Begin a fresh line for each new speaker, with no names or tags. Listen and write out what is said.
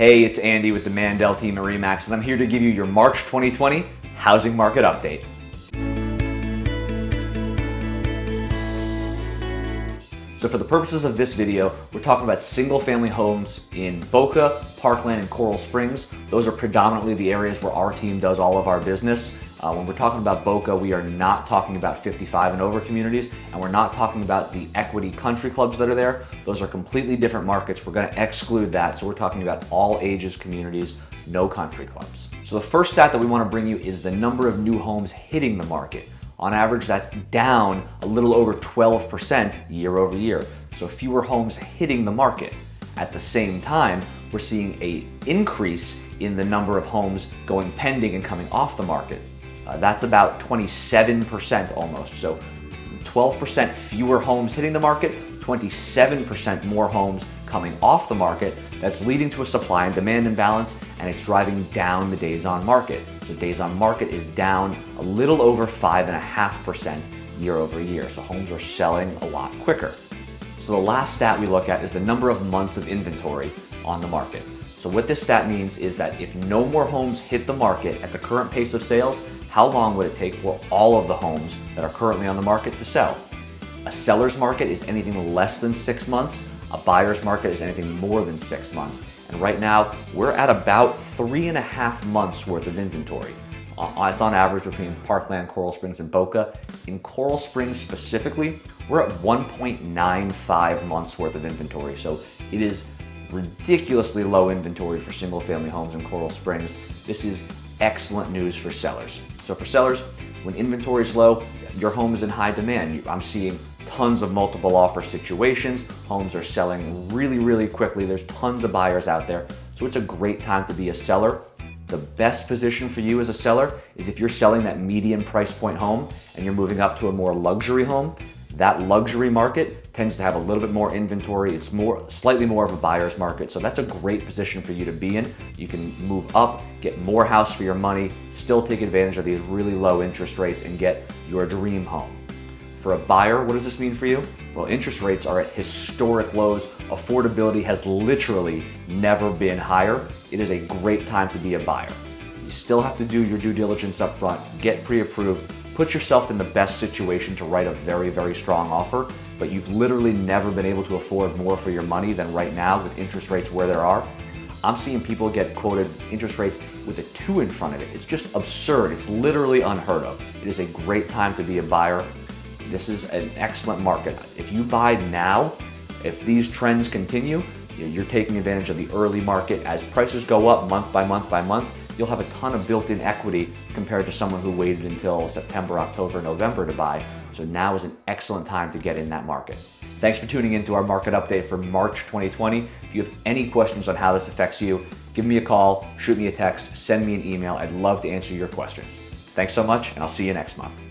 Hey, it's Andy with the Mandel team at REMAX, and I'm here to give you your March 2020 housing market update. So for the purposes of this video, we're talking about single family homes in Boca, Parkland, and Coral Springs. Those are predominantly the areas where our team does all of our business. Uh, when we're talking about Boca, we are not talking about 55 and over communities, and we're not talking about the equity country clubs that are there. Those are completely different markets. We're gonna exclude that. So we're talking about all ages communities, no country clubs. So the first stat that we wanna bring you is the number of new homes hitting the market. On average, that's down a little over 12% year over year. So fewer homes hitting the market. At the same time, we're seeing a increase in the number of homes going pending and coming off the market. Uh, that's about 27% almost. So 12% fewer homes hitting the market, 27% more homes coming off the market. That's leading to a supply and demand imbalance and it's driving down the days on market. So days on market is down a little over 5.5% year over year. So homes are selling a lot quicker. So the last stat we look at is the number of months of inventory on the market. So what this stat means is that if no more homes hit the market at the current pace of sales, how long would it take for all of the homes that are currently on the market to sell? A seller's market is anything less than six months. A buyer's market is anything more than six months. And right now, we're at about three and a half months worth of inventory. Uh, it's on average between Parkland, Coral Springs, and Boca. In Coral Springs specifically, we're at 1.95 months worth of inventory. So it is ridiculously low inventory for single family homes in Coral Springs. This is excellent news for sellers. So for sellers, when inventory is low, your home is in high demand. I'm seeing tons of multiple offer situations. Homes are selling really, really quickly. There's tons of buyers out there. So it's a great time to be a seller. The best position for you as a seller is if you're selling that median price point home and you're moving up to a more luxury home, that luxury market tends to have a little bit more inventory. It's more, slightly more of a buyer's market. So that's a great position for you to be in. You can move up, get more house for your money, still take advantage of these really low interest rates and get your dream home. For a buyer, what does this mean for you? Well, interest rates are at historic lows. Affordability has literally never been higher. It is a great time to be a buyer. You still have to do your due diligence up front, get pre-approved, put yourself in the best situation to write a very, very strong offer, but you've literally never been able to afford more for your money than right now with interest rates where there are. I'm seeing people get quoted interest rates with a two in front of it. It's just absurd. It's literally unheard of. It is a great time to be a buyer. This is an excellent market. If you buy now, if these trends continue, you're taking advantage of the early market. As prices go up month by month by month, you'll have a ton of built-in equity compared to someone who waited until September, October, November to buy. So now is an excellent time to get in that market. Thanks for tuning in to our market update for March 2020. If you have any questions on how this affects you, give me a call, shoot me a text, send me an email. I'd love to answer your questions. Thanks so much, and I'll see you next month.